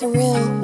surreal.